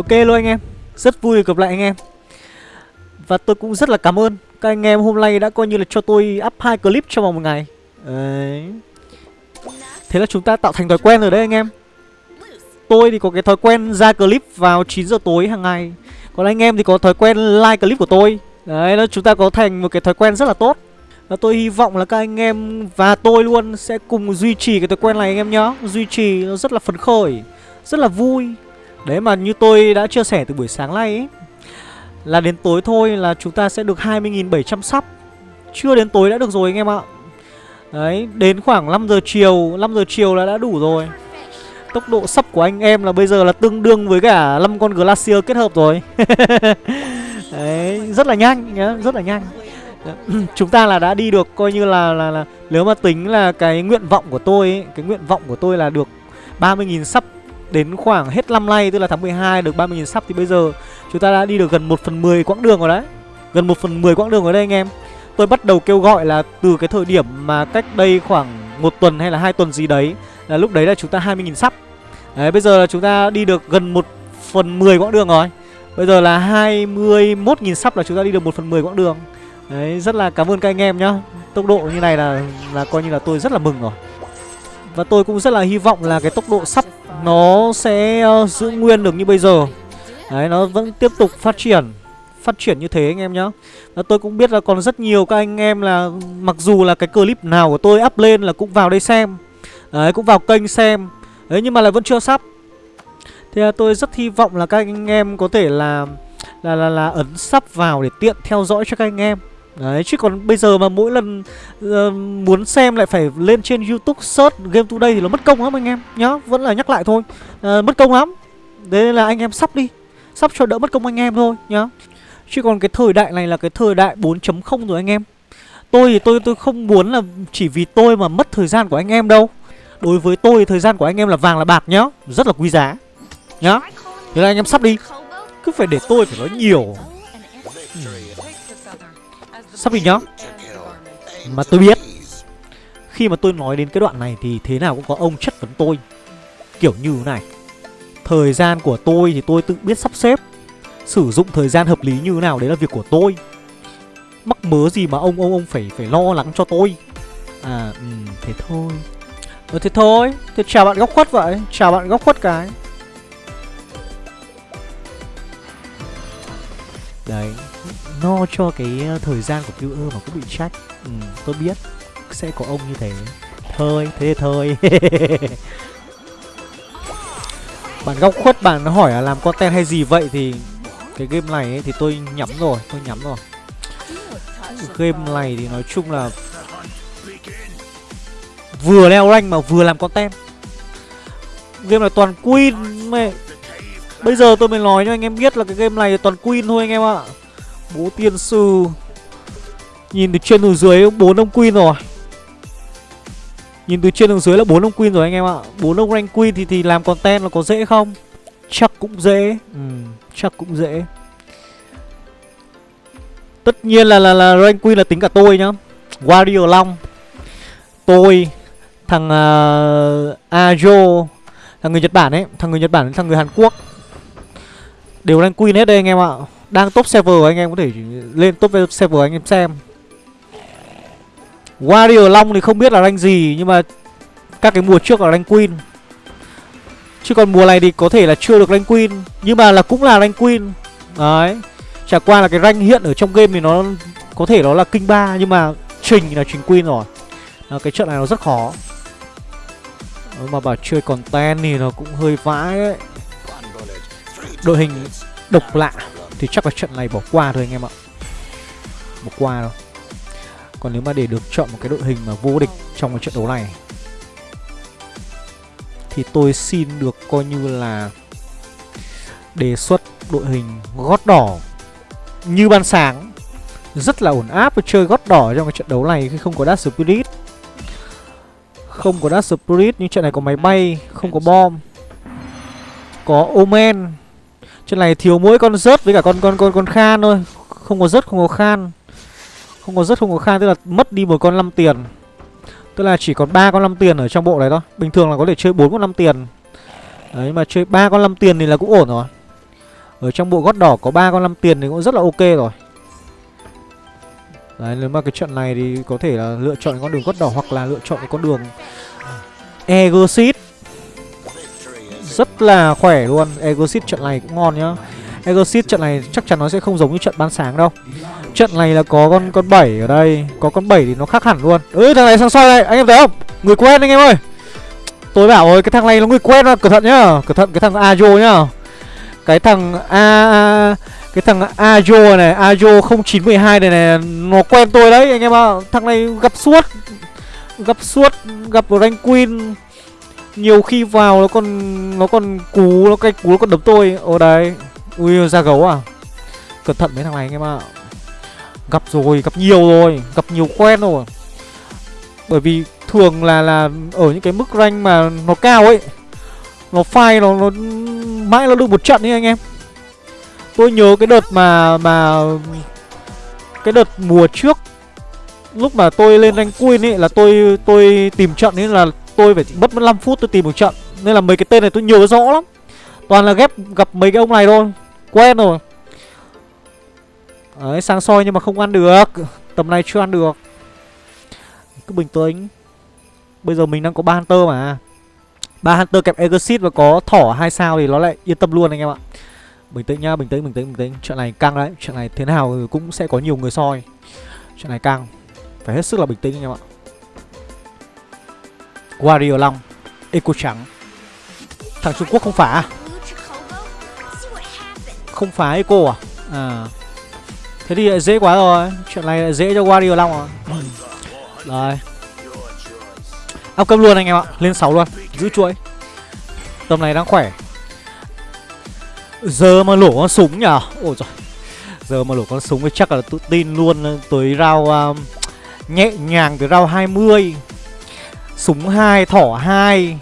Ok luôn anh em. Rất vui được gặp lại anh em. Và tôi cũng rất là cảm ơn Các anh em hôm nay đã coi như là cho tôi up hai clip trong vòng một ngày. Đấy. Thế là chúng ta tạo thành thói quen rồi đấy anh em. Tôi thì có cái thói quen ra clip vào 9 giờ tối hàng ngày. Còn anh em thì có thói quen like clip của tôi. Đấy, nó chúng ta có thành một cái thói quen rất là tốt. Và tôi hy vọng là các anh em và tôi luôn sẽ cùng duy trì cái thói quen này anh em nhé, Duy trì nó rất là phấn khởi Rất là vui. Đấy mà như tôi đã chia sẻ từ buổi sáng nay ấy Là đến tối thôi là chúng ta sẽ được 20.700 sắp Chưa đến tối đã được rồi anh em ạ. Đấy, đến khoảng 5 giờ chiều 5 giờ chiều là đã đủ rồi. Tốc độ sắp của anh em là bây giờ là tương đương với cả 5 con Glacier kết hợp rồi. Đấy, rất là nhanh nhá, rất là nhanh. Chúng ta là đã đi được coi như là, là, là Nếu mà tính là cái nguyện vọng của tôi ấy, Cái nguyện vọng của tôi là được 30.000 sắp đến khoảng hết năm nay, Tức là tháng 12 được 30.000 sắp Thì bây giờ chúng ta đã đi được gần 1 phần 10 quãng đường rồi đấy. Gần 1 phần 10 quãng đường rồi đây anh em. Tôi bắt đầu kêu gọi là từ cái thời điểm mà cách đây khoảng một tuần hay là hai tuần gì đấy, Là lúc đấy là chúng ta 20.000 sắp Đấy, bây giờ là chúng ta đi được gần 1 phần 10 quãng đường rồi. Bây giờ là 21.000 sắp là chúng ta đi được 1 phần 10 quãng đường. Đấy, rất là cảm ơn các anh em nhá. Tốc độ như này là là coi như là tôi rất là mừng rồi. Và tôi cũng rất là hy vọng là cái tốc độ sắp nó sẽ uh, giữ nguyên được như bây giờ. Đấy nó vẫn tiếp tục phát triển Phát triển như thế anh em nhá. Và tôi cũng biết là còn rất nhiều các anh em là Mặc dù là cái clip nào của tôi up lên là cũng vào đây xem. Đấy cũng vào kênh xem. Đấy nhưng mà lại vẫn chưa sắp. Thì là tôi rất hy vọng là các anh em có thể là là là, là ấn sắp vào để tiện theo dõi cho các anh em. Đấy chứ còn bây giờ mà mỗi lần uh, muốn xem lại phải lên trên youtube search game today thì nó mất công lắm anh em nhá Vẫn là nhắc lại thôi. Uh, Mất công lắm. Thế nên là anh em sắp đi Sắp cho đỡ mất công anh em thôi nhá. Chứ còn cái thời đại này là cái thời đại 4.0 rồi anh em. Tôi thì tôi tôi không muốn là chỉ vì tôi mà mất thời gian của anh em đâu. Đối với tôi thời gian của anh em là vàng là bạc nhá. Rất là quý giá Nhá. Thế là anh em sắp đi. Cứ phải để tôi phải nói nhiều Sắp đi nhá. Mà tôi biết Khi mà tôi nói đến cái đoạn này thì thế nào cũng có ông chất vấn tôi. Kiểu như thế này Thời gian của tôi thì tôi tự biết sắp xếp Sử dụng thời gian hợp lý như thế nào đấy là việc của tôi. Mắc mớ gì mà ông ông ông phải phải lo lắng cho tôi? À ừ, thế thôi. Ừ thế thôi. Thế chào bạn góc khuất vậy. Chào bạn góc khuất cái. Đấy. No cho cái ờ, thời gian của viewer mà cũng bị trách Ừ tôi biết. Sẽ có ông như thế. Thôi thế thôi. Bạn góc khuất bạn hỏi là làm content hay gì vậy thì Cái game này ấy, thì tôi nhắm rồi Tôi nhắm rồi. Game này thì nói chung là Vừa leo rank mà vừa làm content. Game này toàn queen mẹ Bây giờ tôi mới nói cho anh em biết là cái game này toàn queen thôi anh em ạ. Bố tiên sư. Nhìn từ trên từ dưới bốn ông queen rồi. Nhìn từ trên từ dưới là bốn ông queen rồi anh em ạ. Bốn ông rank queen thì thì làm content là có dễ không? Chắc cũng dễ. Ừ, Chắc cũng dễ. Tất nhiên là là, là rank queen là tính cả tôi nhá. Warrior Long. Tôi Thằng uh, Ajo Thằng người Nhật Bản ấy Thằng người Nhật Bản thằng người Hàn Quốc. Đều rank queen hết đây anh em ạ. Đang top server anh em có thể lên top server anh em xem. Warrior Long thì không biết là rank gì Nhưng mà các cái mùa trước là rank queen. Chứ còn mùa này thì có thể là chưa được rank queen Nhưng mà là cũng là rank queen. Đấy. Chả qua là cái rank hiện ở trong game thì nó Có thể nó là kinh ba Nhưng mà trình là trình queen rồi. À, Cái trận này nó rất khó. Ờ, mà bảo chơi content thì nó cũng hơi vãi đấy. Đội hình độc lạ. Thì chắc là trận này bỏ qua thôi anh em ạ. Bỏ qua đâu Còn nếu mà để được chọn một cái đội hình mà vô địch trong cái trận đấu này Thì tôi xin được coi như là Đề xuất đội hình gót đỏ Như ban sáng. Rất là ổn áp và chơi gót đỏ trong cái trận đấu này khi không có Dark Spirit. Không có Dark Spirit nhưng trận này có máy bay, không có bom. Có Omen. Trên này thiếu mỗi con rớt với cả con con con con khan thôi. Không có rớt, không có khan. Không có rớt, không có khan, tức là mất đi một con 5 tiền. Tức là chỉ còn ba con 5 tiền ở trong bộ này thôi. Bình thường là có thể chơi bốn con 5 tiền. Đấy mà chơi ba con 5 tiền thì là cũng ổn rồi. Ở trong bộ gót đỏ có ba con năm tiền thì cũng rất là ok rồi. Đấy, nếu mà cái trận này thì có thể là lựa chọn con đường gót đỏ hoặc là lựa chọn cái con đường Egosit rất là khỏe luôn. Egosit trận này cũng ngon nhá. Egosit trận này chắc chắn nó sẽ không giống như trận ban sáng đâu. Trận này là có con con 7 ở đây. Có con 7 thì nó khác hẳn luôn. Ừ thằng này sang soi đây. Anh em thấy không? Người quen anh em ơi. Tôi bảo rồi, cái thằng này nó người quen mà. Cẩn thận nhá. Cẩn thận, cái thằng Ajo nhá. Cái thằng A Cái thằng Ajo này, Ajo 0912 này này, Nó quen tôi đấy, anh em ạ. Thằng này gặp suốt. Gặp suốt, Gặp rank queen. Nhiều khi vào nó còn Nó còn cú, Nó cái cú, nó còn đấm tôi. Ở đây Ui ra gấu à. Cẩn thận mấy thằng này anh em ạ. Gặp rồi, Gặp nhiều rồi. Gặp nhiều quen rồi. Bởi vì thường là là ở những cái mức rank mà nó cao ấy, nó phai nó nó mãi nó được một trận ấy anh em. Tôi nhớ cái đợt mà mà cái đợt mùa trước, lúc mà tôi lên rank queen ấy, là tôi tôi tìm trận ấy là tôi phải mất mất 5 phút tôi tìm một trận nên là mấy cái tên này tôi nhớ rõ lắm. Toàn là ghép gặp mấy cái ông này thôi quen rồi. Đấy sáng soi nhưng mà không ăn được tầm này chưa ăn được. Cứ bình tĩnh. Bây giờ mình đang có ba Hunter mà. Ba Hunter kẹp Exit và có thỏ hai sao thì nó lại yên tâm luôn anh em ạ. Bình tĩnh nhá, bình tĩnh, bình tĩnh, bình tĩnh. Chuyện này căng đấy, chuyện này thế nào cũng sẽ có nhiều người soi. Chuyện này căng. Phải hết sức là bình tĩnh anh em ạ. Wario Long Eco trắng. Thằng Trung Quốc không phá à? Không phá Eco à? À. Thế thì lại dễ quá rồi. Chuyện này lại dễ cho Wario Long rồi. Đấy Áp cấp luôn anh em ạ. Lên 6 luôn. Giữ chuỗi. Tầm này đang khỏe. Giờ mà lổ con súng nhở? Ôi trời Giờ mà lổ con súng thì chắc là tự tin luôn. Tới rau um, Nhẹ nhàng tới rau 20 Súng 2 thỏ 2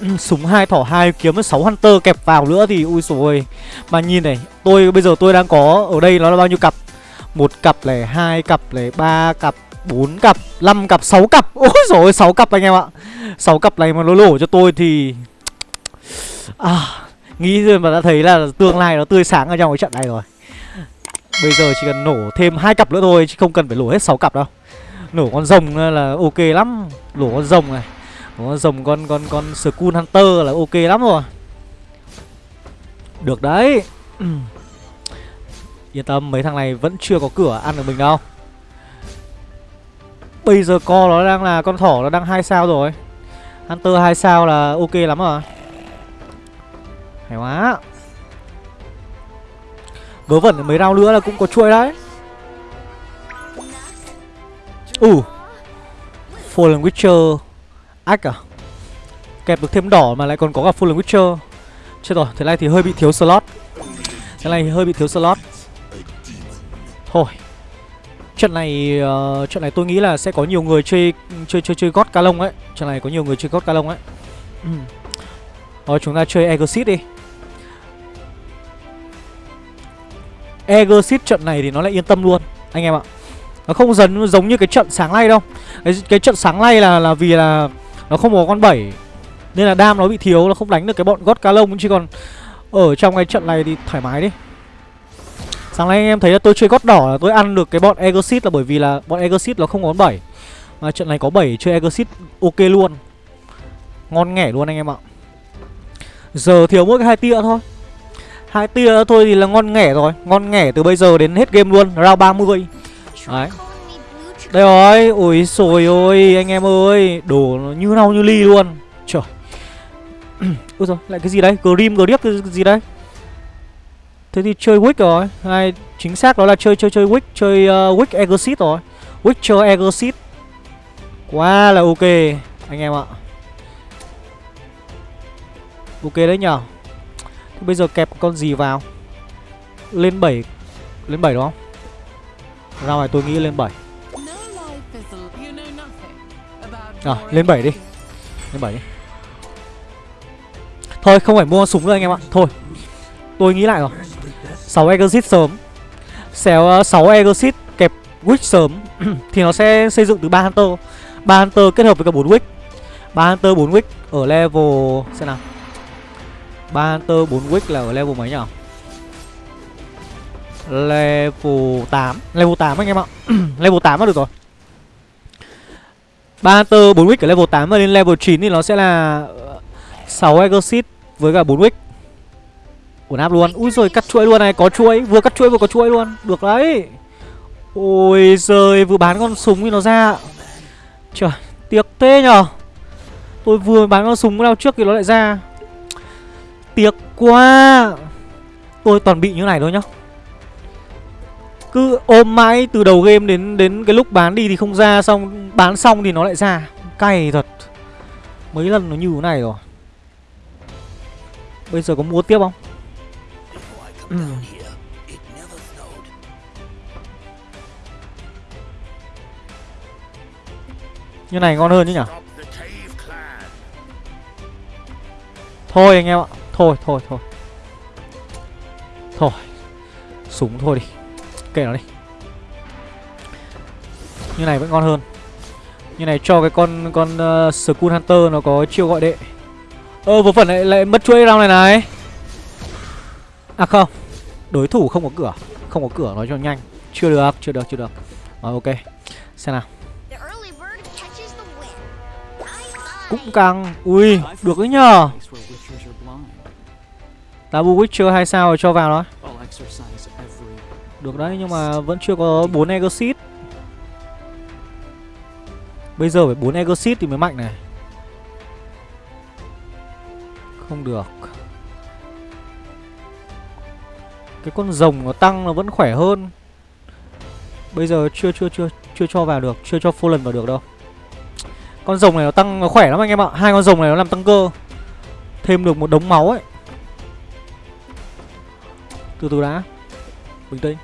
ừ, Súng 2 thỏ 2 kiếm 6 hunter kẹp vào nữa thì ui rồi Mà nhìn này Tôi bây giờ tôi đang có Ở đây nó là bao nhiêu cặp? Một cặp này hai cặp này ba cặp 4 cặp, 5 cặp, 6 cặp. Ôi dồi ôi, 6 cặp anh em ạ. 6 cặp này mà nó lổ cho tôi thì à, Nghĩ rồi mà đã thấy là tương lai nó tươi sáng ở trong cái trận này rồi. Bây giờ chỉ cần nổ thêm hai cặp nữa thôi Chứ không cần phải lổ hết 6 cặp đâu. Nổ con rồng là ok lắm. Nổ con rồng này. Nổ con rồng con con con school Hunter là ok lắm rồi. Được đấy. Yên tâm, mấy thằng này vẫn chưa có cửa ăn được mình đâu. Bây giờ co nó đang là, con thỏ nó đang hai sao rồi. Hunter hai sao là ok lắm rồi. Hay quá. Vớ vẩn, mấy rau nữa là cũng có chuỗi đấy. Ừ uh. Fallen Witcher Ách à Kẹp được thêm đỏ mà lại còn có cả Fallen Witcher Chết rồi, thế này thì hơi bị thiếu slot Thế này thì hơi bị thiếu slot Thôi Trận này uh, trận này tôi nghĩ là sẽ có nhiều người chơi chơi chơi chơi God Calong ấy. Trận này có nhiều người chơi God Calong ấy. Ừ. Rồi chúng ta chơi Exit đi. Exit trận này thì nó lại yên tâm luôn anh em ạ. Nó không dần giống như cái trận sáng nay đâu. Cái, cái trận sáng nay là là vì là nó không có con 7 nên là đam nó bị thiếu nó không đánh được cái bọn gót ca lông. Chứ còn ở trong cái trận này thì thoải mái đi. Sáng nay anh em thấy là tôi chơi gót đỏ là tôi ăn được cái bọn Exit là bởi vì là bọn Exit nó không có con 7 Mà trận này có 7 chơi Exit ok luôn. Ngon nghẻ luôn anh em ạ. Giờ thiếu mỗi cái hai tia thôi. Hai tia thôi thì là ngon nghẻ rồi. Ngon nghẻ từ bây giờ đến hết game luôn. Round 30 Đấy. Đây rồi Ôi xồi ôi anh em ơi Đồ nó như nào như ly luôn. Trời. Ôi rồi lại cái gì đấy Grim Griep cái gì đấy Thế thì chơi Wick rồi. Hay chính xác đó là chơi chơi chơi Wick Chơi uh, Wick Exit rồi. Witcher Exit Quá là ok Anh em ạ. Ok đấy nhở Thế bây giờ kẹp con gì vào? Lên 7 Lên 7 đúng không ra ngoài tôi nghĩ lên 7 À lên 7 đi. Lên 7 đi. Thôi, không phải mua súng nữa anh em ạ. Thôi, Tôi nghĩ lại rồi. 6 exit sớm. Xéo ờ, 6 exit kẹp Witch sớm. Thì nó sẽ xây dựng từ 3 Hunter. 3 Hunter kết hợp với cả 4 Witch. 3 Hunter 4 Witch ở level, Xem nào. 3 Hunter 4 Witch là ở level mấy nhỉ Level 8 Level 8 anh em ạ. Level 8 là được rồi. Ba Hunter 4 wick ở level 8 và lên level 9 thì nó sẽ là ờ, 6 Exorcist với cả 4 wick. Ổn áp luôn. Úi rồi cắt chuỗi luôn này. Có chuỗi. Vừa cắt chuỗi vừa có chuỗi luôn. Được đấy. Ôi giời, Vừa bán con súng thì nó ra. Trời, Tiếc thế nhở Tôi vừa bán con súng nào trước thì nó lại ra. Tiếc quá. Tôi toàn bị như này thôi nhá. Cứ ôm mãi từ đầu game đến đến cái lúc bán đi thì không ra, Xong bán xong thì nó lại ra. Cay thật. Mấy lần nó như thế này rồi. Bây giờ có mua tiếp không? Ừ. Như này ngon hơn chứ nhỉ? Thôi anh em ạ. Thôi thôi thôi. Thôi. Súng thôi đi. Kệ nó đi. Như này vẫn ngon hơn. Như này cho cái con con uh, Skull Hunter nó có chiêu gọi đệ. Ơ vô phần lại, lại mất chuỗi round này này. À không. Đối thủ không có cửa. Không có cửa nói cho nhanh. Chưa được chưa được chưa được. Rồi ok. Xem nào. Cũng căng. Ui được đấy nhờ. Tabu Witcher 2 sao rồi cho vào đó được đấy, nhưng mà vẫn chưa có 4 Exit Bây giờ phải 4 Exit thì mới mạnh này. Không được. Cái con rồng nó tăng nó vẫn khỏe hơn. Bây giờ chưa chưa chưa chưa cho vào được, Chưa cho full lần vào được đâu. Con rồng này nó tăng, nó khỏe lắm anh em ạ. Hai con rồng này nó làm tăng cơ. Thêm được một đống máu ấy. Từ từ đã. Bình tĩnh.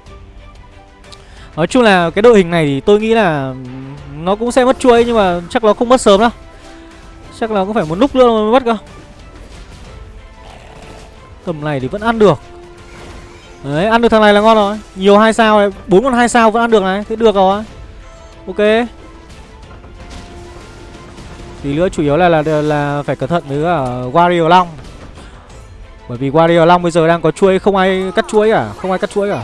Nói chung là cái đội hình này thì tôi nghĩ là Nó cũng sẽ mất chuỗi nhưng mà chắc nó không mất sớm đâu. Chắc là cũng phải một lúc nữa mới mất cơ. Tầm này thì vẫn ăn được. Đấy, ăn được thằng này là ngon rồi. Nhiều hai sao này, bốn con hai sao vẫn ăn được này Thế được rồi. Ok. Tí nữa chủ yếu là là là phải cẩn thận với cả Wario Long. Bởi vì Wario Long bây giờ đang có chuỗi Không ai cắt chuỗi cả Không ai cắt chuỗi cả.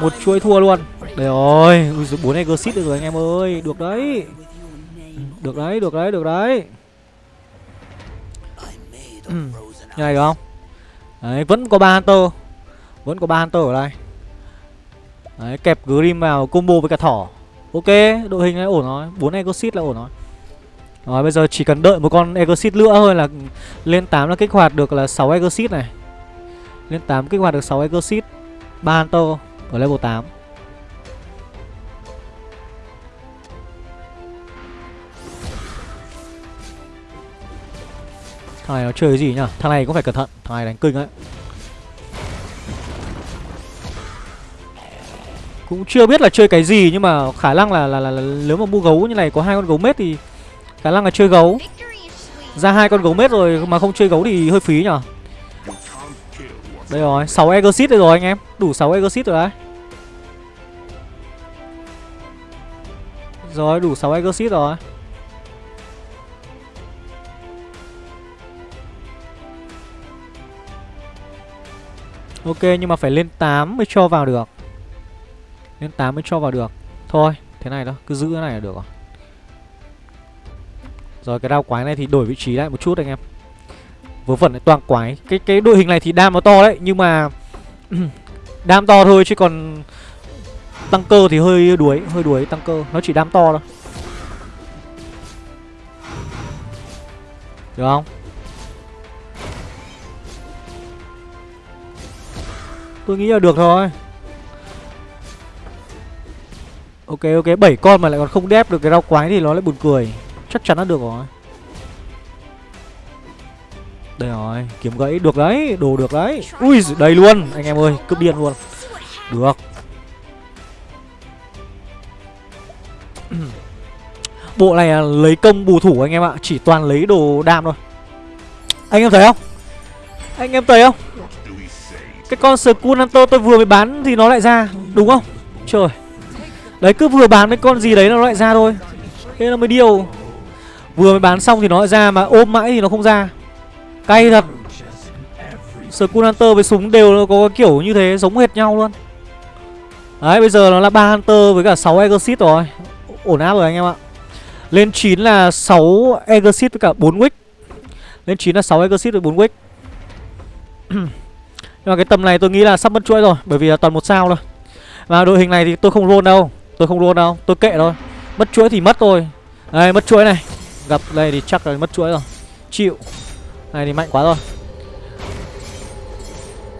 Một chuỗi thua luôn. Đấy rồi bốn Exit được rồi anh em ơi. Được đấy. Được đấy, được đấy, được đấy. Như này được không? Đấy, vẫn có ba Hunter. Vẫn có ba Hunter ở đây. Đấy, kẹp Grim vào combo với cả thỏ. Ok, đội hình này ổn rồi. 4 Exit là ổn rồi. Rồi bây giờ chỉ cần đợi một con Exit nữa thôi là Lên 8 là kích hoạt được là 6 Exit này. Lên 8 kích hoạt được 6 Exit ba Hunter ở level 8 Thằng này nó chơi cái gì nhá Thằng này cũng phải cẩn thận. Thằng này đánh kinh ấy cũng chưa biết là chơi cái gì nhưng mà khả năng là là, là, là nếu mà mua gấu như này có hai con gấu mết thì khả năng là chơi gấu. Ra hai con gấu mết rồi mà không chơi gấu thì hơi phí nhở đây rồi 6 exit đây rồi anh em. Đủ 6 exit rồi đấy. Rồi, đủ 6 exit rồi. Ok, nhưng mà phải lên 8 mới cho vào được. Lên 8 mới cho vào được. Thôi, thế này đó Cứ giữ cái này là được rồi. Rồi, cái đao quái này thì đổi vị trí lại một chút anh em. Vớ vẩn lại toàn quái. Cái cái đội hình này thì đam nó to đấy, Nhưng mà Đam to thôi, chứ còn Tăng cơ thì hơi đuối Hơi đuối tăng cơ. Nó chỉ đam to thôi. Được không? Tôi nghĩ là được thôi. Ok ok. Bảy con mà lại còn không đép được cái rau quái thì nó lại buồn cười. Chắc chắn nó được rồi. Đây rồi, Kiếm gãy, được đấy, Đồ được đấy. Ui đầy luôn, Anh em ơi, Cướp điên luôn. Được. Bộ này là lấy công bù thủ anh em ạ, Chỉ toàn lấy đồ đam thôi. Anh em thấy không? Anh em thấy không? Cái con Skull Hunter tôi vừa mới bán Thì nó lại ra, Đúng không? Trời. Đấy, cứ vừa bán cái con gì đấy nó lại ra thôi. Thế là mới điều Vừa mới bán xong thì nó lại ra mà ôm mãi thì nó không ra. Cay thật. Skull Hunter với súng đều có kiểu như thế, giống hệt nhau luôn. Đấy, bây giờ nó là ba Hunter với cả 6 Exorcist rồi. Ổn áp rồi anh em ạ. Lên 9 là 6 Exorcist với cả 4 Wick. Lên 9 là 6 Exorcist với 4 Wick. Nhưng mà cái tầm này tôi nghĩ là sắp mất chuỗi rồi, Bởi vì là toàn một sao thôi. Và đội hình này thì tôi không roll đâu. Tôi không roll đâu. Tôi kệ thôi. Mất chuỗi thì mất thôi. Đây, mất chuỗi này. Gặp đây thì chắc là mất chuỗi rồi. Chịu. Này thì mạnh quá rồi.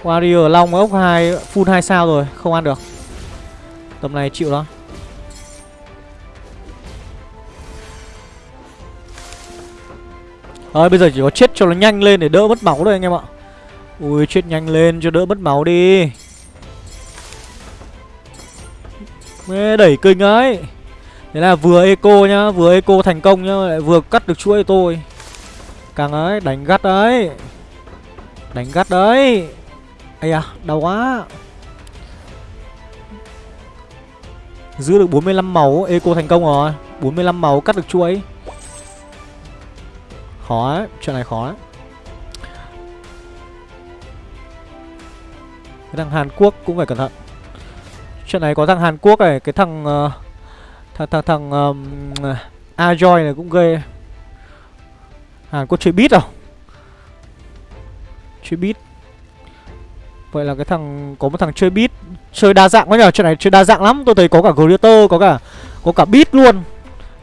Warrior Long ốc hai, Full hai sao rồi, Không ăn được. Tầm này chịu đó Rồi, bây giờ chỉ có chết cho nó nhanh lên để đỡ mất máu thôi anh em ạ. Ui, chết nhanh lên cho đỡ mất máu đi. Mê đẩy kinh ấy. Thế là vừa eco nhá, Vừa eco thành công nhá, lại Vừa cắt được chuỗi tôi. Càng ấy đánh gắt đấy. Đánh gắt đấy. Ây à đau quá. Giữ được 45 máu Eco thành công rồi. 45 máu cắt được chuỗi. Khó ấy Chuyện này khó Cái thằng Hàn Quốc cũng phải cẩn thận. Chuyện này có thằng Hàn Quốc này Cái thằng uh, Thằng thằng thằng um, Ajoy này cũng ghê. Hàn Quốc chơi beat à? Chơi beat à? Vậy là cái thằng, Có một thằng chơi beat Chơi đa dạng quá nhờ. Chuyện này chơi đa dạng lắm. Tôi thấy có cả Greater Có cả Có cả beat luôn.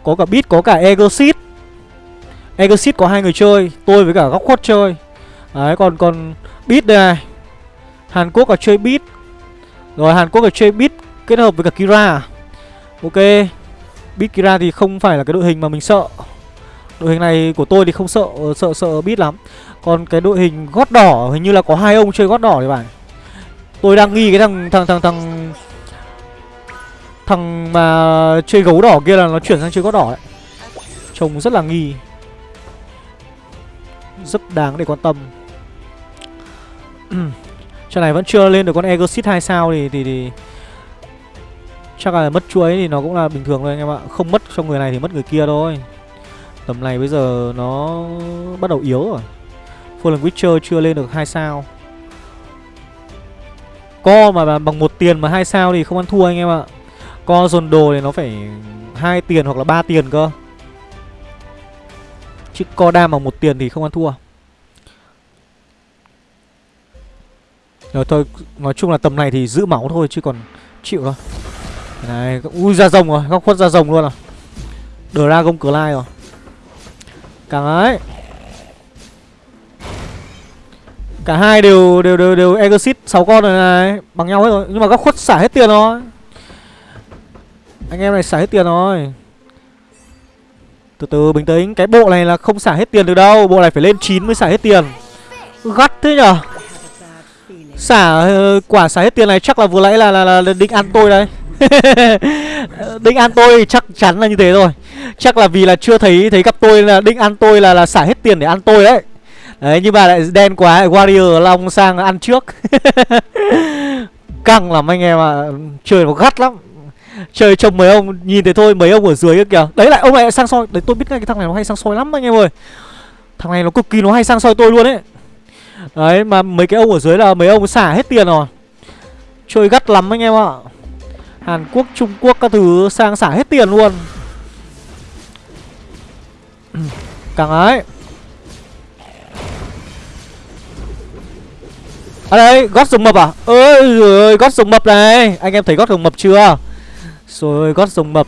Có cả beat Có cả Egosit. Egosit có hai người chơi, Tôi với cả góc khuất chơi. Đấy, còn còn beat đây này. Hàn Quốc là chơi beat Rồi, Hàn Quốc là chơi beat Kết hợp với cả Kira. Ok. Beat Kira thì không phải là cái đội hình mà mình sợ. Đội hình này của tôi thì không sợ sợ sợ biết lắm Còn cái đội hình gót đỏ hình như là có hai ông chơi gót đỏ thì phải Tôi đang nghi cái thằng thằng thằng thằng thằng mà chơi gấu đỏ kia là nó chuyển sang chơi gót đỏ đấy. Trông rất là nghi. Rất đáng để quan tâm. Trận này vẫn chưa lên được con Exit 2 sao thì, thì thì chắc là mất chuối thì nó cũng là bình thường thôi anh em ạ. Không mất cho người này thì mất người kia thôi. Tầm này bây giờ nó bắt đầu yếu rồi. Fallen Witcher chưa lên được 2 sao. Co mà bằng một tiền mà hai sao thì không ăn thua anh em ạ. Co dồn đồ thì nó phải hai tiền hoặc là ba tiền cơ. Chứ co đam bằng một tiền thì không ăn thua. Rồi thôi, nói chung là tầm này thì giữ máu thôi chứ còn chịu thôi. Này, ui ra rồng rồi, góc khuất ra rồng luôn à. Dragon Clay rồi. Càng ấy. Cả hai đều đều đều đều Exit 6 con rồi này, bằng nhau hết rồi, nhưng mà góc khuất xả hết tiền rồi. Anh em này xả hết tiền rồi. Từ từ bình tĩnh, cái bộ này là không xả hết tiền được đâu, bộ này phải lên 9 mới xả hết tiền. Gắt thế nhở? Xả ờ, quả xả hết tiền này chắc là vừa nãy là là, là, định ăn tôi đây. định ăn tôi chắc chắn là như thế rồi. Chắc là vì là chưa thấy thấy gặp tôi là định ăn tôi là là xả hết tiền để ăn tôi đấy. Đấy nhưng mà lại đen quá Warrior Long sang ăn trước. Căng lắm anh em ạ. À. Chơi nó gắt lắm. Chơi trông mấy ông nhìn thấy thôi mấy ông ở dưới kìa. Đấy lại ông lại sang soi. Đấy tôi biết ngay cái thằng này nó hay sang soi lắm anh em ơi. Thằng này nó cực kỳ nó hay sang soi tôi luôn ấy. Đấy mà mấy cái ông ở dưới là mấy ông xả hết tiền rồi. Chơi gắt lắm anh em ạ. Hàn Quốc, Trung Quốc các thứ sang xả hết tiền luôn. Càng ấy À đây, gót rồng mập à? Ơi ơi, gót rồng mập này. Anh em thấy gót rồng mập chưa? Rồi gót rồng mập.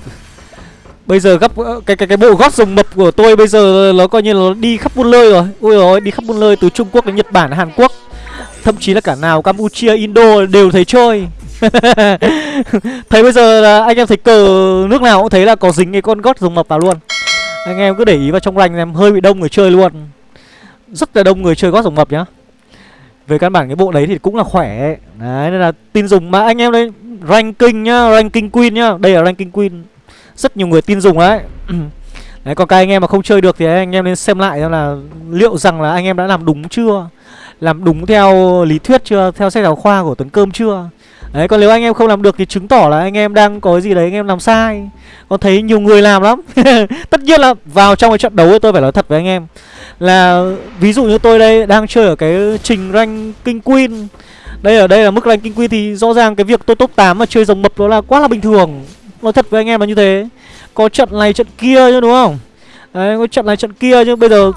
Bây giờ gấp cái cái cái bộ gót rồng mập của tôi bây giờ nó coi như là nó đi khắp buôn lơi rồi. ôi rồi, đi khắp buôn lơi từ Trung Quốc đến Nhật Bản, Hàn Quốc. Thậm chí là cả nào Campuchia, Indo đều thấy chơi. thấy bây giờ là anh em thấy cờ nước nào cũng thấy là có dính cái con gót rồng mập vào luôn. Anh em cứ để ý vào trong ranh em hơi bị đông người chơi luôn. Rất là đông người chơi gót rồng mập nhá. Về căn bản cái bộ đấy thì cũng là khỏe Đấy nên là tin dùng. Mà anh em đây Ranking nhá, ranking queen nhá. Đây là ranking queen. Rất nhiều người tin dùng đấy Đấy còn các anh em mà không chơi được thì anh em nên xem lại xem là Liệu rằng là anh em đã làm đúng chưa? Làm đúng theo lý thuyết chưa? Theo sách giáo khoa của Tuấn Cơm chưa? Đấy, còn nếu anh em không làm được thì chứng tỏ là anh em đang có cái gì đấy, anh em làm sai. Con thấy nhiều người làm lắm. Tất nhiên là vào trong cái trận đấu ấy, tôi phải nói thật với anh em. Là ví dụ như tôi đây đang chơi ở cái trình rank King Queen. Đây ở đây là mức ranking queen thì rõ ràng cái việc tôi top 8 mà chơi rồng mập đó là quá là bình thường. Nói thật với anh em là như thế. Có trận này trận kia chứ, đúng không? Đấy, có trận này trận kia chứ. Bây giờ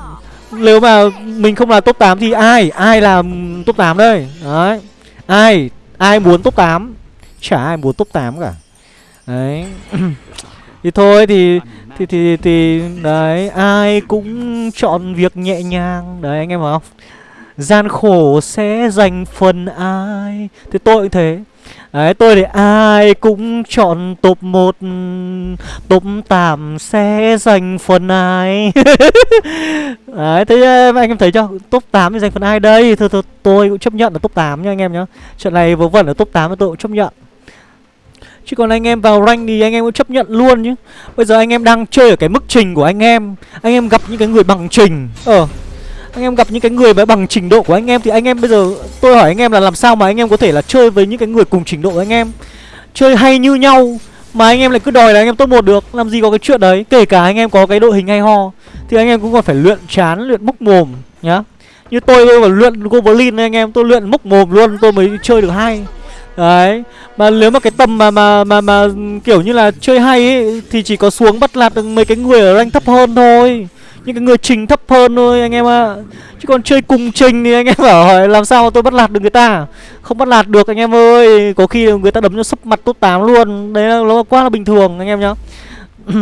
Nếu mà mình không là top 8 thì ai? Ai là top 8 đây? Đấy, Ai? Ai muốn top 8 Chả ai muốn top 8 cả. Đấy. Thì thôi thì thì thì thì đấy, ai cũng chọn việc nhẹ nhàng. Đấy, anh em hiểu không? Gian khổ sẽ dành phần ai. Thì tôi cũng thế đấy tôi thì ai cũng chọn top 1 top 8 sẽ giành phần ai. Đấy thế anh em thấy chưa? Top 8 thì giành phần ai đây? Thôi, thôi tôi cũng chấp nhận là top 8 nha anh em nhá. Trận này vớ vẩn ở top 8 thì tôi cũng chấp nhận. Chứ còn anh em vào rank thì anh em cũng chấp nhận luôn chứ Bây giờ anh em đang chơi ở cái mức trình của anh em. Anh em gặp những cái người bằng trình. Ờ. Anh em gặp những cái người mà bằng trình độ của anh em Thì anh em bây giờ tôi hỏi anh em là làm sao mà anh em có thể là chơi với những cái người cùng trình độ với anh em? Chơi hay như nhau Mà anh em lại cứ đòi là anh em top một được Làm gì có cái chuyện đấy? Kể cả anh em có cái đội hình hay ho Thì anh em cũng còn phải luyện chán, luyện múc mồm nhá. Như tôi tôi phải luyện Goblin anh em Tôi luyện múc mồm luôn tôi mới chơi được hay. Đấy Mà nếu mà cái tầm mà mà mà mà kiểu như là chơi hay ấy Thì chỉ có xuống bắt lạt được mấy cái người ở rank thấp hơn thôi. Những cái người trình thấp hơn thôi, anh em ạ. À. Chứ còn chơi cùng trình thì anh em bảo hỏi làm sao mà tôi bắt lạt được người ta? Không bắt lạt được, anh em ơi. Có khi người ta đấm cho sấp mặt tốt 8 luôn. Đấy là nó quá là bình thường, anh em nhá.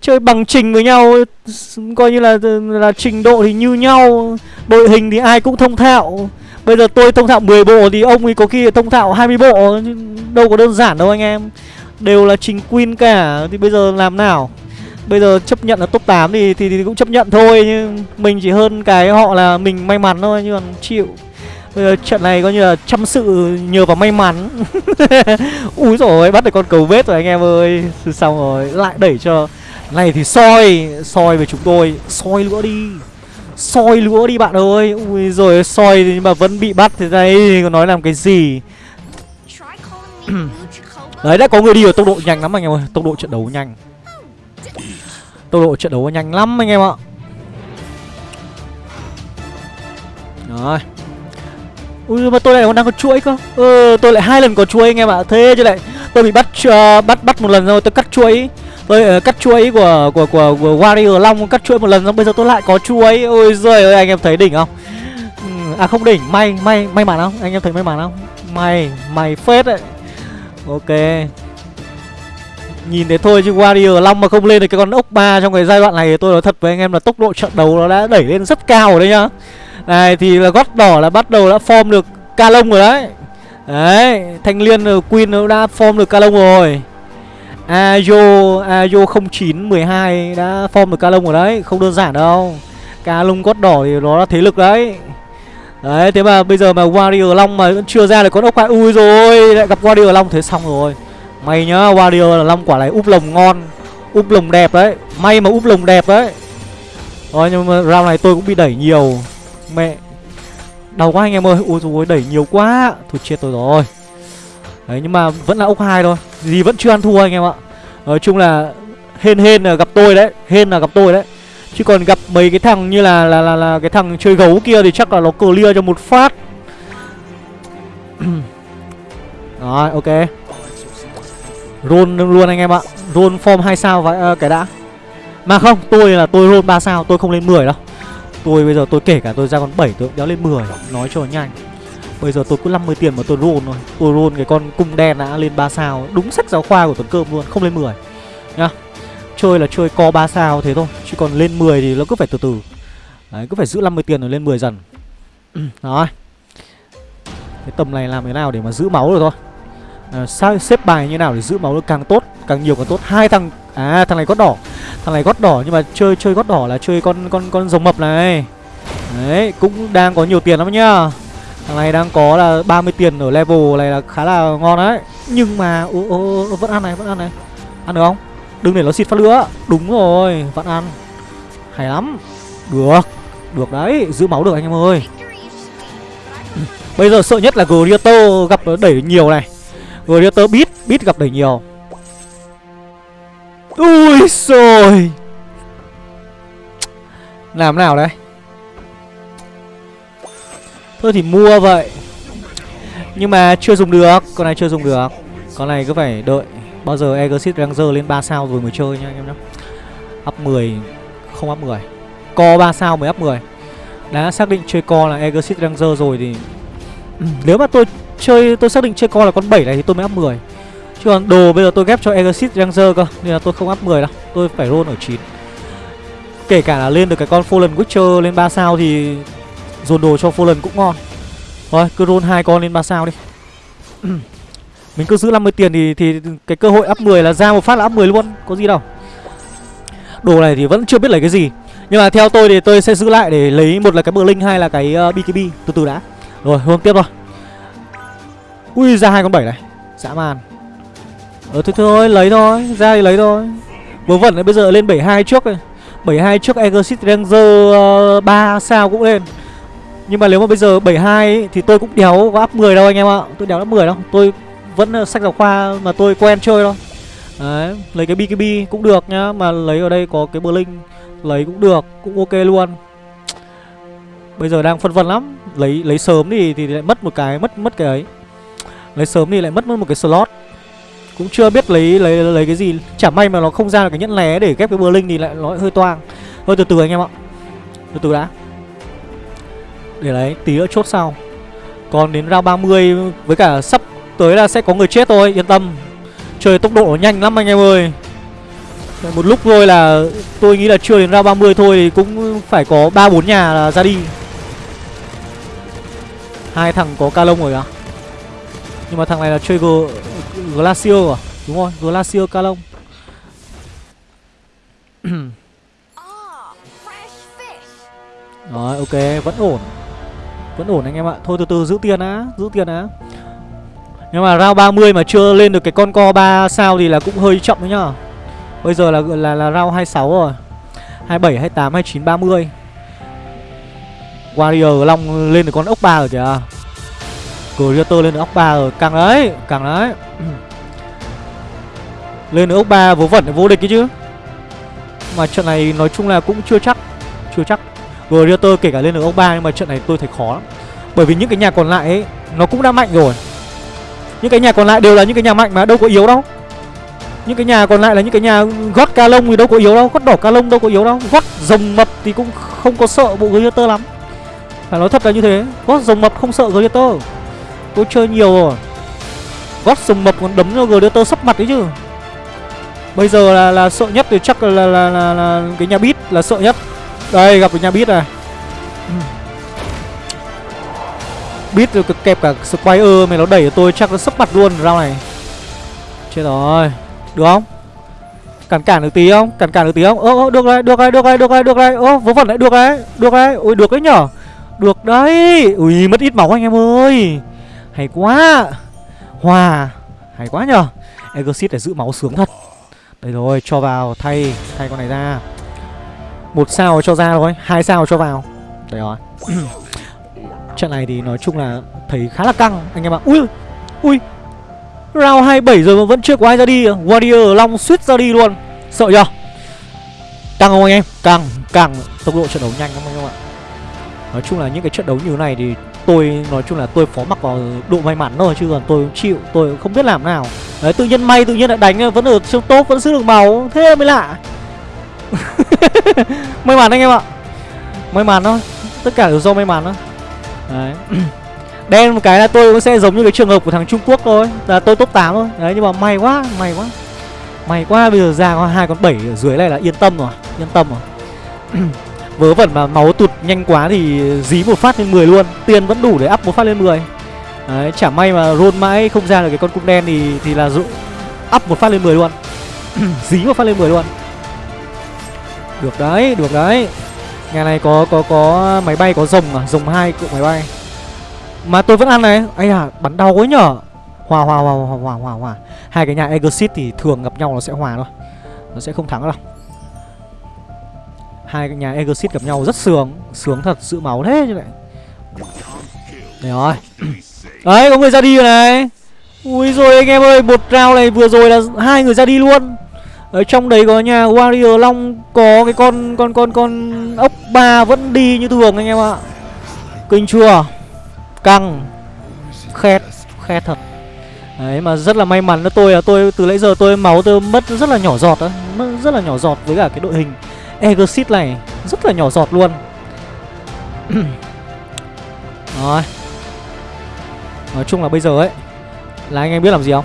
Chơi bằng trình với nhau, Coi như là là trình độ thì như nhau. Đội hình thì ai cũng thông thạo. Bây giờ tôi thông thạo 10 bộ thì ông ấy có khi thông thạo 20 bộ. Đâu có đơn giản đâu, anh em. Đều là trình queen cả. Thì bây giờ làm nào? Bây giờ chấp nhận là top 8 thì, thì, thì cũng chấp nhận thôi Nhưng mình chỉ hơn cái họ là mình may mắn thôi Nhưng còn chịu. Bây giờ trận này coi như là chăm sự nhờ vào may mắn. Úi rồi bắt được con cầu vết rồi anh em ơi. Xong rồi lại đẩy cho. Này thì soi Soi về chúng tôi. Soi nữa đi. Soi lúa đi bạn ơi. Ui rồi soi nhưng mà vẫn bị bắt thì đây còn nói làm cái gì? Đấy đã có người đi ở tốc độ nhanh lắm anh em ơi. Tốc độ trận đấu nhanh tốc độ trận đấu nhanh lắm anh em ạ. Rồi. Ui mà tôi lại còn đang có chuỗi cơ. Ừ, tôi lại hai lần có chuỗi anh em ạ. Thế chứ lại tôi bị bắt uh, bắt bắt một lần rồi tôi cắt chuỗi. Tôi uh, cắt chuỗi của của của, của warrior long cắt chuỗi một lần xong bây giờ tôi lại có chuỗi. Ôi giời ơi anh em thấy đỉnh không? Ừ, à không đỉnh may may may mắn không? Anh em thấy may mắn không? May may phết đấy. Ok nhìn thế thôi chứ warrior long mà không lên được cái con ốc ba trong cái giai đoạn này thì tôi nói thật với anh em là tốc độ trận đấu nó đã đẩy lên rất cao rồi đấy nhá. Này, thì là gót đỏ là bắt đầu đã form được ca lông rồi đấy. Đấy, thanh liên ờ, queen nó đã form được ca lông rồi. Ayo Ayo 0912 đã form được ca lông rồi đấy, Không đơn giản đâu. Ca lông gót đỏ thì nó là thế lực đấy. Đấy, thế mà bây giờ mà Warrior Long mà vẫn chưa ra được con ốc quái Ui rồi lại gặp Warrior Long, thế xong rồi. May nhá Warrior Long quả này úp lồng ngon Úp lồng đẹp đấy. May mà úp lồng đẹp đấy. Rồi nhưng mà round này tôi cũng bị đẩy nhiều. Mẹ Đau quá anh em ơi. Ui dồi đẩy nhiều quá. Thôi chết tôi rồi. Đấy nhưng mà vẫn là ốc hai thôi. Gì vẫn chưa ăn thua anh em ạ. Nói chung là Hên hên là gặp tôi đấy. Hên là gặp tôi đấy. Chứ còn gặp mấy cái thằng như là là là, là cái thằng chơi gấu kia thì chắc là nó clear cho một phát. Rồi ok. Roll luôn anh em ạ. Roll form 2 sao và uh, cái đã. Mà không tôi là tôi roll 3 sao tôi không lên 10 đâu. Tôi bây giờ tôi kể cả tôi ra con 7 tôi cũng đéo lên 10 Nói cho nhanh. Bây giờ tôi cứ 50 tiền mà tôi roll thôi. Tôi roll cái con cung đen đã lên 3 sao. Đúng sách giáo khoa của Tuấn Cơm luôn Không lên 10 Nhá. Chơi là chơi co 3 sao thế thôi Chứ còn lên 10 thì nó cứ phải từ từ. Đấy cứ phải giữ 50 tiền rồi lên 10 dần. Rồi Cái tầm này làm thế nào để mà giữ máu được thôi uh, xếp bài như nào để giữ máu được càng tốt Càng nhiều càng tốt? Hai thằng À thằng này gót đỏ. Thằng này gót đỏ nhưng mà chơi chơi gót đỏ là chơi con con con rồng mập này. Đấy cũng đang có nhiều tiền lắm nhá. Thằng này đang có là 30 tiền ở level này là khá là ngon đấy. Nhưng mà ô, ô, ô, vẫn ăn này, vẫn ăn này. Ăn được không? Đừng để nó xịt phát lửa. Đúng rồi, vẫn ăn. Hay lắm. Được, được đấy, giữ máu được anh em ơi. Bây giờ sợ nhất là Grieter gặp đẩy nhiều này. Grieter Beat Beat gặp đẩy nhiều. Ui rồi. Làm nào đấy? Thôi thì mua vậy. Nhưng mà chưa dùng được, Con này chưa dùng được. Con này cứ phải đợi. Bao giờ Exit Ranger lên 3 sao rồi mới chơi nha anh em nhé Up 10 Không up 10 Co 3 sao mới up 10 Đã xác định chơi co là Exit Ranger rồi thì Nếu mà tôi chơi tôi xác định chơi con là con 7 này thì tôi mới up 10 Chứ còn đồ bây giờ tôi ghép cho Exit Ranger cơ Nên là tôi không up 10 đâu Tôi phải roll ở 9 Kể cả là lên được cái con Fallen Witcher lên 3 sao thì Dồn đồ cho Fallen cũng ngon. Thôi cứ roll hai con lên 3 sao đi. Mình cứ giữ 50 tiền thì thì cái cơ hội up 10 là ra một phát là up 10 luôn Có gì đâu. Đồ này thì vẫn chưa biết lấy cái gì. Nhưng mà theo tôi thì tôi sẽ giữ lại để lấy một là cái bờ linh hay là cái ờ, uh, BKB Từ từ đã. Rồi hôm tiếp thôi. Ui ra hai con 7 này. Dã man. Ờ thôi thôi lấy thôi Ra thì lấy thôi. Vớ vẩn này bây giờ lên 72 trước rồi 72 trước Exit Ranger ờ, uh, 3 sao cũng lên. Nhưng mà nếu mà bây giờ 72 ấy, thì tôi cũng đéo có up 10 đâu anh em ạ. Tôi đéo up 10 đâu. Tôi vẫn ờ, sách giáo khoa mà tôi quen chơi thôi. Đấy, lấy cái BKB cũng được nhá. Mà lấy ở đây có cái Blink Lấy cũng được, cũng ok luôn. Bây giờ đang phân vân lắm. Lấy lấy sớm thì thì lại mất một cái, mất mất cái ấy. Lấy sớm thì lại mất mất một cái slot. Cũng chưa biết lấy lấy lấy cái gì. Chả may mà nó không ra được cái nhẫn lé để ghép cái bờ linh thì lại nó hơi toang. Thôi, từ từ anh em ạ. Từ từ đã. Để lấy, tí nữa chốt sau. Còn đến round 30 với cả sắp tới là sẽ có người chết thôi, yên tâm. Trời tốc độ nhanh lắm anh em ơi. Một lúc thôi là, tôi nghĩ là chưa đến round 30 thôi thì cũng phải có ba bốn nhà là ra đi. Hai thằng có ca lông rồi à? Nhưng mà thằng này là chơi G Glacier à Đúng rồi, Glacier Calong. Rồi, ok, vẫn ổn. Vẫn ổn anh em ạ. Thôi từ từ giữ tiền á, giữ tiền á Nhưng mà round 30 mà chưa lên được cái con co 3 sao thì là cũng hơi chậm đấy nhá. Bây giờ là là là round 26 rồi. 27, 28, 29, 30 Warrior Long lên được con ốc 3 rồi kìa Creator lên được ốc 3 rồi. Càng đấy, càng đấy. Lên được ốc 3 vớ vẩn vô địch cái chứ. Mà trận này nói chung là cũng chưa chắc Chưa chắc. Creator kể cả lên được ốc 3 nhưng mà trận này tôi thấy khó lắm. Bởi vì những cái nhà còn lại ấy Nó cũng đã mạnh rồi. Những cái nhà còn lại đều là những cái nhà mạnh mà đâu có yếu đâu. Những cái nhà còn lại là những cái nhà gót ca lông thì đâu có yếu đâu gót đỏ ca lông đâu có yếu đâu. Gót rồng mập thì cũng không có sợ bộ Gladiator lắm. Phải nói thật là như thế gót rồng mập không sợ Gladiator tôi chơi nhiều rồi. Gót sùng mập còn đấm cho Gladiator sắp mặt đấy chứ. Bây giờ là là sợ nhất thì chắc là là, là, là, là cái nhà bít là sợ nhất. Đây gặp cái nhà bít này. Bít rồi kẹp cả squire mày nó đẩy tôi chắc nó sắp mặt luôn rau này. Chết rồi. Được không? Cản cản được tí không? Cản cản được tí không? Ơ ơ được đấy được đấy được đấy được đấy được đấy ơ vớ vẩn đấy được đấy được đấy ui được đấy nhở. Được đấy. Ui mất ít máu anh em ơi hay quá. Hòa hay quá nhở exit để giữ máu sướng thật. Đây rồi cho vào thay thay con này ra. Một sao cho ra rồi, hai sao cho vào. Đây rồi. Trận này thì nói chung là thấy khá là căng anh em ạ. Ui ui. Round 27 rồi mà vẫn chưa có ai ra đi. Warrior Long suýt ra đi luôn. Sợ chưa Căng không anh em? Căng Căng. Tốc độ trận đấu nhanh lắm anh em ạ. Nói chung là những cái trận đấu như thế này thì Tôi, nói chung là tôi phó mặc vào độ may mắn thôi, Chứ còn tôi chịu, Tôi không biết làm nào. Đấy, tự nhiên may tự nhiên lại đánh, Vẫn ở trong top, Vẫn giữ được máu, Thế mới lạ. May mắn anh em ạ. May mắn thôi, Tất cả đều do may mắn thôi. Đấy. Đen một cái là tôi cũng sẽ giống như cái trường hợp của thằng Trung Quốc thôi. Là tôi top 8 thôi. Đấy, nhưng mà may quá May quá. May quá, bây giờ ra có hai, con bảy ở dưới này là yên tâm rồi, Yên tâm rồi. Vớ vẩn mà máu tụt nhanh quá thì dí một phát lên 10 luôn. Tiền vẫn đủ để up một phát lên 10 Đấy chả may mà roll mãi không ra được cái con cung đen thì thì là dụ up một phát lên 10 luôn. Dí một phát lên 10 luôn. Được đấy, được đấy. Nhà này có có có máy bay có rồng à, rồng hai cụm máy bay. Mà tôi vẫn ăn này. Ấy à bắn đau quá nhở. Hòa hòa hòa hòa hòa hòa hòa. Hai cái nhà exit thì thường gặp nhau nó sẽ hòa thôi. Nó sẽ không thắng đâu hai cái nhà exit gặp nhau rất sướng sướng thật sự máu thế như vậy này rồi. Đấy có người ra đi rồi này. Ui rồi anh em ơi một round này vừa rồi là hai người ra đi luôn. Ở trong đấy có nhà warrior long có cái con con con con ốc ba vẫn đi như thường anh em ạ. Kinh chưa? Căng. Khét Khét thật. Đấy mà rất là may mắn đó tôi là tôi từ nãy giờ tôi máu tôi mất rất là nhỏ giọt đó, mất rất là nhỏ giọt với cả cái đội hình. Exit này rất là nhỏ giọt luôn. Rồi. Nói chung là bây giờ ấy là anh em biết làm gì không?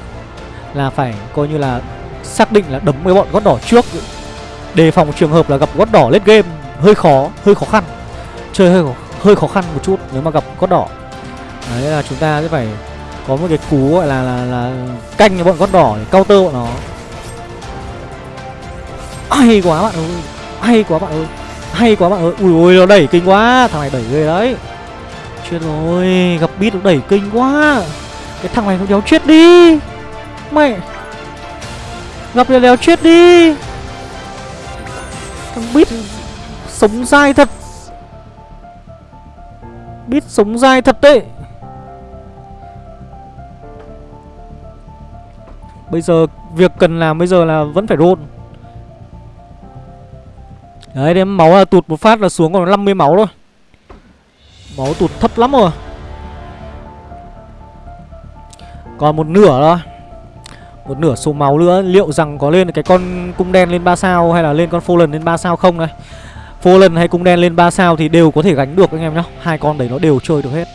Là phải coi như là xác định là đấm với bọn gót đỏ trước đề phòng trường hợp là gặp gót đỏ lết game hơi khó, hơi khó khăn. Chơi hơi hơi khó khăn một chút nếu mà gặp gót đỏ. Đấy là chúng ta sẽ phải có một cái cú gọi là là, là canh bọn gót đỏ để counter bọn nó hay quá bạn ơi hay quá bạn ơi. Hay quá bạn ơi. Ui ui nó đẩy kinh quá. Thằng này đẩy ghê đấy. Chết rồi, gặp bít nó đẩy kinh quá. Cái thằng này nó đéo chết đi. Mày gặp nó đéo chết đi. Thằng bít sống dai thật. Bít sống dai thật đấy. Bây giờ, việc cần làm bây giờ là vẫn phải rôn Đấy đến máu là tụt một phát là xuống còn 50 máu thôi. Máu tụt thấp lắm rồi. Còn một nửa thôi Một nửa số máu nữa. Liệu rằng có lên cái con cung đen lên 3 sao Hay là lên con Fallen lên 3 sao không đây? Fallen hay cung đen lên 3 sao Thì đều có thể gánh được anh em nhá. Hai con đấy nó đều chơi được hết.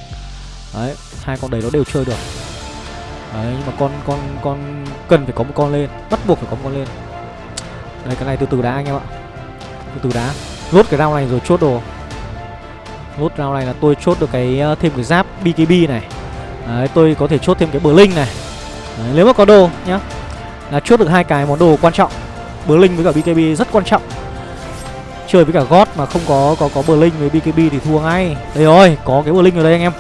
Đấy, Hai con đấy nó đều chơi được. Đấy, nhưng mà con con con cần phải có một con lên. Bắt buộc phải có một con lên. Đây, cái này từ từ đã anh em ạ. Từ từ đá. Rốt cái round này rồi chốt đồ. Rốt round này là tôi chốt được cái ờ, thêm cái giáp BKB này. Đấy tôi có thể chốt thêm cái Blink này. Đấy, Nếu mà có đồ nhá. Là chốt được hai cái món đồ quan trọng. Blink với cả BKB rất quan trọng. Chơi với cả God mà không có có có Blink với BKB thì thua ngay. Đây rồi có cái Blink ở đây anh em.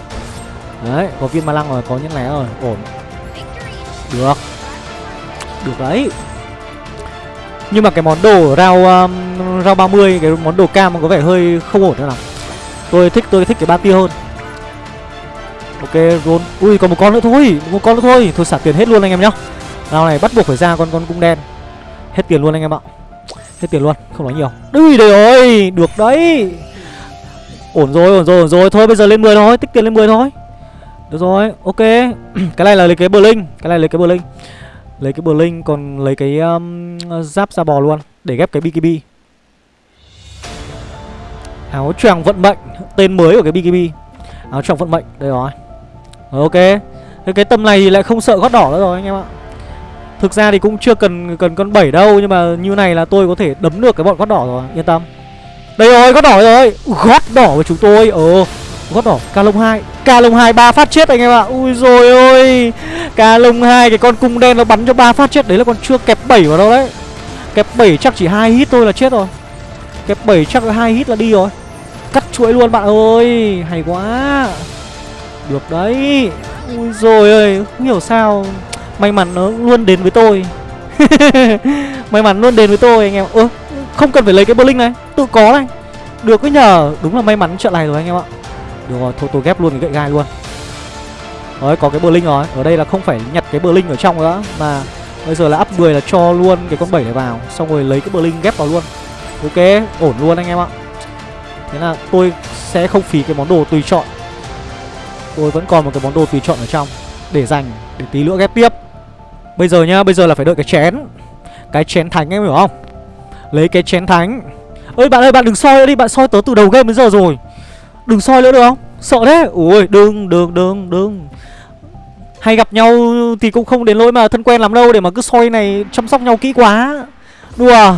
Đấy có viên ma lăng rồi có những lẻ rồi. Ổn. Được. Được đấy. Nhưng mà cái món đồ rau um, Rau 30 Cái món đồ cam có vẻ hơi không ổn nữa nào. Tôi thích tôi thích cái ba tia hơn. Ok roll Ui còn một con nữa thôi. Một con nữa thôi. Thôi xả tiền hết luôn anh em nhá. Rau này bắt buộc phải ra con con cung đen. Hết tiền luôn anh em ạ. Hết tiền luôn Không nói nhiều. Ui đây ơi Được đấy. Ổn rồi ổn rồi ổn rồi. Thôi bây giờ lên 10 thôi Tích tiền lên 10 thôi. Được rồi, ok. Cái này là lấy cái Blink Cái này lấy cái Blink. Lấy cái Blink còn lấy cái um, giáp da bò luôn Để ghép cái BKB Áo choàng vận mệnh Tên mới của cái BKB Áo choàng vận mệnh, đây rồi. Rồi ok Cái, cái tầm này thì lại không sợ gót đỏ nữa rồi anh em ạ. Thực ra thì cũng chưa cần cần con 7 đâu Nhưng mà như này là tôi có thể đấm được cái bọn gót đỏ rồi Yên tâm. Đây rồi, gót đỏ rồi. Gót đỏ của chúng tôi Ờ gót đỏ ca lông hai. Ca lông hai, ba phát chết anh em ạ. Ui rồi ôi. Ca lông hai, cái con cung đen nó bắn cho ba phát chết. Đấy là còn chưa kẹp 7 vào đâu đấy. Kẹp 7 chắc chỉ hai hit thôi là chết rồi. Kẹp 7 chắc là hai hit là đi rồi. Cắt chuỗi luôn bạn ơi. Hay quá. Được đấy. Ui rồi ơi không hiểu sao. May mắn nó luôn đến với tôi. May mắn luôn đến với tôi anh em ơ, không cần phải lấy cái bơ linh này. Tự có này. Được cái nhờ. Đúng là may mắn trận này rồi anh em ạ được rồi, thôi tôi ghép luôn cái gậy gai luôn. Đấy, có cái bờ linh rồi. Ở đây là không phải nhặt cái bờ linh ở trong nữa Mà bây giờ là up 10 là cho luôn cái con 7 này vào Xong rồi lấy cái bờ linh ghép vào luôn. Ok, ổn luôn anh em ạ. Thế là tôi sẽ không phí cái món đồ tùy chọn. Tôi vẫn còn một cái món đồ tùy chọn ở trong Để dành, để tí nữa ghép tiếp. Bây giờ nhá, bây giờ là phải đợi cái chén. Cái chén thánh em hiểu không? Lấy cái chén thánh. Ơi bạn ơi, bạn đừng soi đi, bạn soi tớ từ đầu game đến giờ rồi. Đừng soi nữa được không? Sợ thế. Ui đừng đừng đừng đừng. Hay gặp nhau thì cũng không đến lỗi mà thân quen lắm đâu Để mà cứ soi này chăm sóc nhau kỹ quá. Đùa,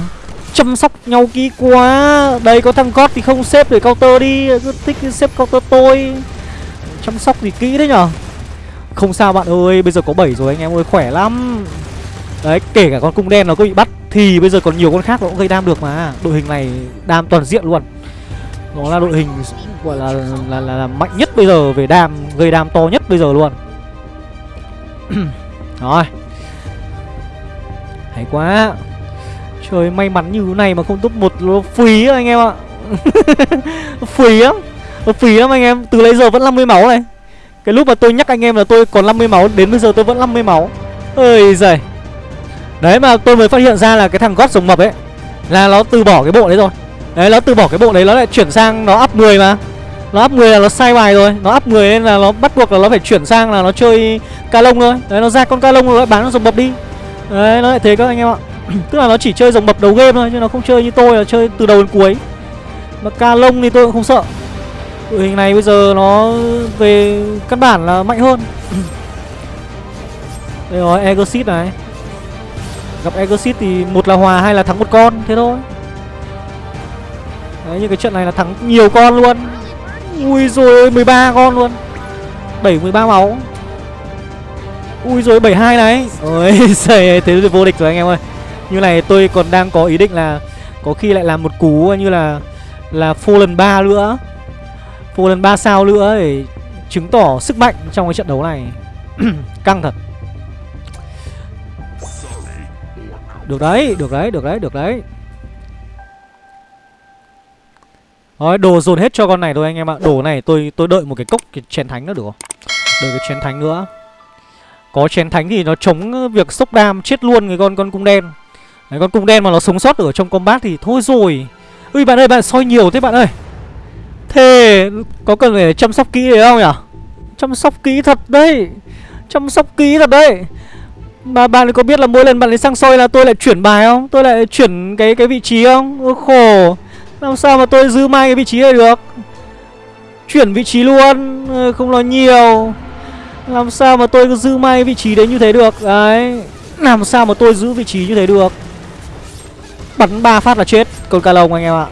Chăm sóc nhau kỹ quá. Đây, có thằng cót thì không xếp để counter đi. Cứ thích xếp counter tôi. Chăm sóc gì kỹ đấy nhở? Không sao bạn ơi, Bây giờ có 7 rồi, anh em ơi, khỏe lắm. Đấy, kể cả con cung đen nó có bị bắt Thì bây giờ còn nhiều con khác nó cũng gây đam được mà. Đội hình này đam toàn diện luôn nó là đội hình gọi là là, là, là mạnh nhất bây giờ về đam gây đam to nhất bây giờ luôn. Rồi. Hay quá. Trời may mắn như thế này mà không top một nó phí anh em ạ. Phí lắm. Nó phí lắm anh em. Từ lấy giờ vẫn 50 máu này. Cái lúc mà tôi nhắc anh em là tôi còn 50 máu đến bây giờ tôi vẫn 50 máu. Ơi giời. Đấy mà tôi mới phát hiện ra là cái thằng gót sống mập ấy là nó từ bỏ cái bộ đấy rồi. Đấy, nó từ bỏ cái bộ đấy, nó lại chuyển sang, nó up 10 mà. Nó up 10 là nó sai bài rồi. Nó up 10 nên là nó bắt buộc là nó phải chuyển sang là nó chơi ca lông thôi. Đấy, nó ra con ca lông rồi lại bán nó bập đi. Đấy, nó lại thế các anh em ạ. Tức là nó chỉ chơi dòng bập đầu game thôi, chứ nó không chơi như tôi là chơi từ đầu đến cuối. Mà ca lông thì tôi cũng không sợ. Đội hình này bây giờ nó về căn bản là mạnh hơn. Đây rồi Exit này. Gặp Exit thì một là hòa hay là thắng một con, thế thôi đấy như cái trận này là thắng nhiều con luôn. Ui rồi 13 con luôn. Đẩy 13 máu. Ui rồi 72 này. Ôi giời thế vô địch rồi anh em ơi. Như này tôi còn đang có ý định là có khi lại làm một cú như là là Fallen 3 nữa. Fallen 3 sao nữa để chứng tỏ sức mạnh trong cái trận đấu này. Căng thật. Được đấy được đấy được đấy được đấy. Rồi đồ dồn hết cho con này thôi anh em ạ. Đồ này tôi tôi đợi một cái cốc cái chén thánh nữa được không? Đợi cái chén thánh nữa. Có chén thánh thì nó chống việc sốc đam chết luôn cái con con cung đen. Đấy, con cung đen mà nó sống sót ở trong combat thì thôi rồi. Ui bạn ơi bạn soi nhiều thế bạn ơi. Thế có cần phải chăm sóc kỹ đấy không nhỉ? Chăm sóc kỹ thật đấy. Chăm sóc kỹ thật đấy. Mà bạn có biết là mỗi lần bạn ấy sang soi là tôi lại chuyển bài không? Tôi lại chuyển cái cái vị trí không? Ôi khổ. Làm sao mà tôi giữ mai cái vị trí này được? Chuyển vị trí luôn ờ, Không nói nhiều. Làm sao mà tôi cứ giữ mai cái vị trí đấy như thế được? Đấy, Làm sao mà tôi giữ vị trí như thế được? Bắn ba phát là chết, Con ca lông anh em ạ.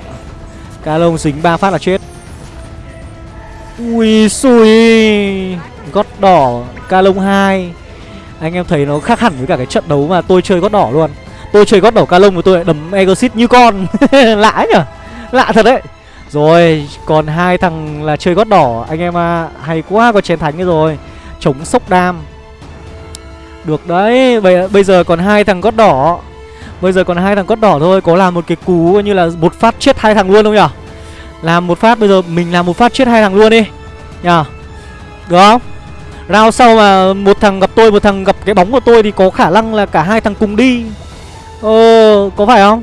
Cá lông dính ba phát là chết. Ui xui, Gót đỏ Ca lông 2 Anh em thấy nó khác hẳn với cả cái trận đấu mà tôi chơi gót đỏ luôn. Tôi chơi gót đỏ ca lông của tôi lại đấm Exit như con. Lãi nhở? Lạ thật đấy. Rồi còn hai thằng là chơi gót đỏ. Anh em à Hay quá có chén thánh rồi. Chống sốc đam. Được đấy Bây, bây giờ còn hai thằng gót đỏ. Bây giờ còn hai thằng gót đỏ thôi. Có làm một cái cú như là một phát chết hai thằng luôn không nhở? Làm một phát bây giờ mình làm một phát chết hai thằng luôn đi. Nhở? Được không? Round sau mà một thằng gặp tôi Một thằng gặp cái bóng của tôi Thì có khả năng là cả hai thằng cùng đi. Ờ Có phải không?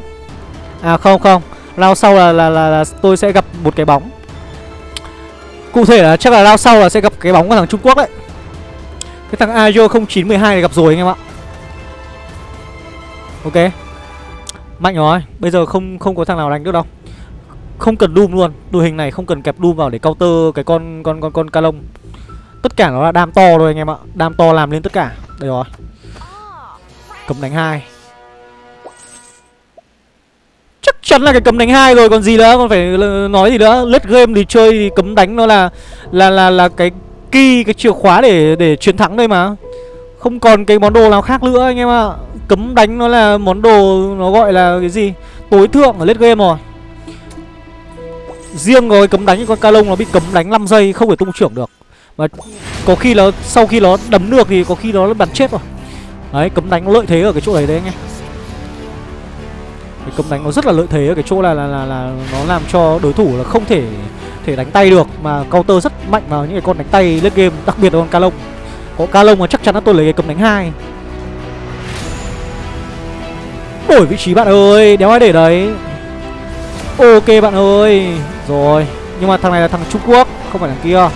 À không không. Round sau là, là, là, là tôi sẽ gặp một cái bóng. Cụ thể là chắc là round sau là sẽ gặp cái bóng của thằng Trung Quốc đấy. Cái thằng Ajo 0912 này gặp rồi anh em ạ. Ok. Mạnh rồi Bây giờ không không có thằng nào đánh được đâu. Không cần Doom luôn Đội hình này không cần kẹp Doom vào để counter cái con con con con Calong Tất cả nó là đam to thôi anh em ạ Đam to làm lên tất cả. Đây rồi. Cấm đánh hai. Chắn là cái cấm đánh hai rồi, còn gì nữa? Còn phải nói gì nữa? Lết game thì chơi thì cấm đánh nó là Là là là cái key, cái chìa khóa để để chiến thắng đây mà. Không còn cái món đồ nào khác nữa anh em ạ. Cấm đánh nó là món đồ Nó gọi là cái gì? Tối thượng ở lết game rồi. Riêng rồi, cấm đánh con ca lông nó bị cấm đánh 5 giây, không thể tung trưởng được. Mà có khi nó, sau khi nó đấm được thì có khi nó bắn chết rồi. Đấy, cấm đánh nó lợi thế ở cái chỗ đấy đấy anh em cái cấm đánh nó rất là lợi thế ở cái chỗ là, là là là nó làm cho đối thủ là không thể thể đánh tay được mà counter rất mạnh vào những cái con đánh tay lên game đặc biệt là con ca lông. Có ca lông mà chắc chắn là tôi lấy cái cấm đánh hai. Đổi vị trí bạn ơi đéo ai để đấy. Ok bạn ơi Rồi. Nhưng mà thằng này là thằng Trung Quốc Không phải thằng kia.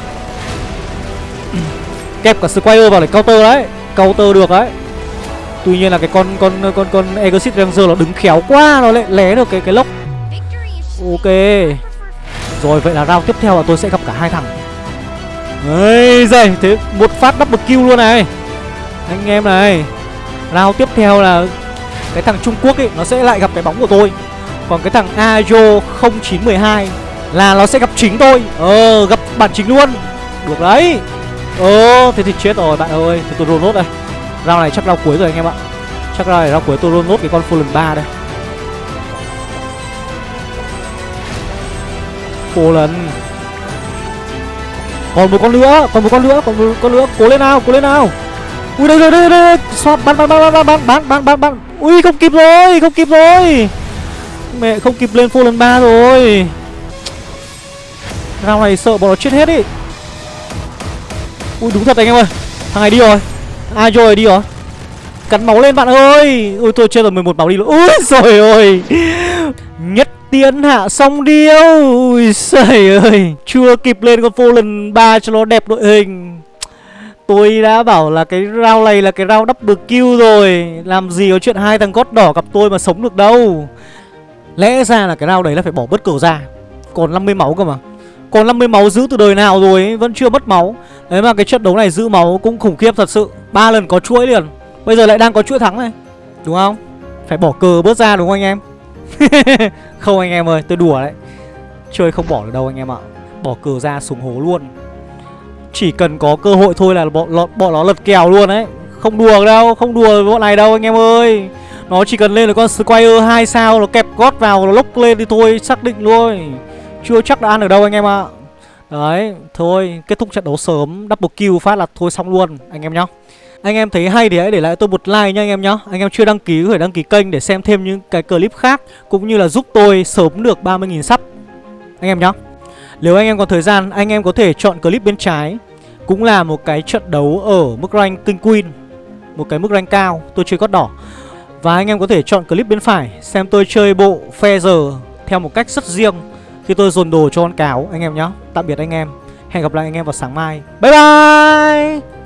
Kẹp cả square vào để counter đấy Counter được đấy. Tuy nhiên là cái con con con con Exit Ranger nó đứng khéo quá, Nó lại lé được cái cái lốc. Ok. Rồi, vậy là round tiếp theo là tôi sẽ gặp cả hai thằng. Ấy giời Thế một phát double kill luôn này. Anh em này. Round tiếp theo là Cái thằng Trung Quốc ấy Nó sẽ lại gặp cái bóng của tôi. Còn cái thằng Ajo 0912 Là nó sẽ gặp chính tôi. Ờ gặp bản chính luôn. Được đấy. Ờ thế thì chết rồi, bạn ơi. Thì tôi roll nốt đây. Round này chắc round cuối rồi anh em ạ. Chắc round này round cuối tôi luôn nốt cái con Fallen 3 đây. Fallen. Còn một con nữa, Còn một con nữa, Còn một con nữa. Cố lên nào, Cố lên nào. Ui, đây đây đây đây Xoát bắn bắn bắn bắn bắn bắn bắn bắn bắn. Ui, không kịp rồi, Không kịp rồi. Mẹ, không kịp lên Fallen 3 rồi. Round này sợ bọn nó chết hết ý. Ui, đúng thật anh em ơi. Thằng này đi rồi. Ai rồi, đi rồi Cắn máu lên bạn ơi! Ui tôi chơi rồi 11 máu đi luôn. Ui rồi ơi! Nhất tiến hạ xong điêu. Ui trời ơi! Chưa kịp lên con vô lần ba cho nó đẹp đội hình. Tôi đã bảo là cái round này là cái round double kill rồi. Làm gì có chuyện hai thằng gót đỏ gặp tôi mà sống được đâu. Lẽ ra là cái round đấy là phải bỏ bớt cầu ra. Còn 50 máu cơ mà. Còn 50 máu giữ từ đời nào rồi ấy, Vẫn chưa mất máu. Đấy mà cái trận đấu này giữ máu cũng khủng khiếp thật sự. Ba lần có chuỗi liền. Bây giờ lại đang có chuỗi thắng này. Đúng không? Phải bỏ cờ bớt ra đúng không anh em? Không anh em ơi tôi đùa đấy. Chơi không bỏ được đâu anh em ạ. Bỏ cờ ra xuống hố luôn. Chỉ cần có cơ hội thôi là bọn, bọn, bọn nó lật kèo luôn đấy. Không đùa đâu Không đùa với bọn này đâu anh em ơi. Nó chỉ cần lên là con Squire 2 sao Nó kẹp gót vào Nó lốc lên thì thôi Xác định luôn. Chưa chắc đã ăn được đâu anh em ạ. Đấy, Thôi, kết thúc trận đấu sớm. Double kill phát là thôi xong luôn, Anh em nhá. Anh em thấy hay thì hãy để lại tôi một like nha anh em nhá. Anh em chưa đăng ký có thể đăng ký kênh để xem thêm những cái clip khác, Cũng như là giúp tôi sớm được 30.000 sub. Anh em nhá. Nếu anh em còn thời gian, anh em có thể chọn clip bên trái. Cũng là một cái trận đấu ở mức rank King Queen, Một cái mức rank cao, tôi chơi cốt đỏ. Và anh em có thể chọn clip bên phải, Xem tôi chơi bộ Feather theo một cách rất riêng. Khi tôi dồn đồ cho con cáo, anh em nhé Tạm biệt anh em. Hẹn gặp lại anh em vào sáng mai. Bye bye!